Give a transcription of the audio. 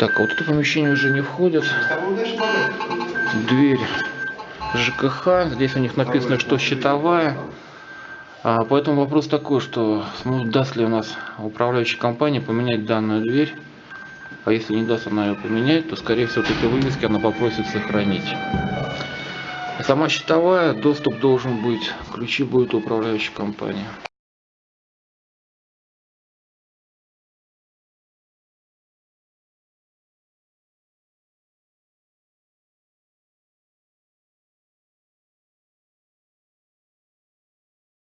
Так, а вот это помещение уже не входит. Дверь ЖКХ. Здесь у них написано, что щитовая. А, поэтому вопрос такой, что даст ли у нас управляющая компания поменять данную дверь. А если не даст она ее поменять, то скорее всего вот эти вывески она попросит сохранить. Сама щитовая, доступ должен быть, ключи будет управляющей компании.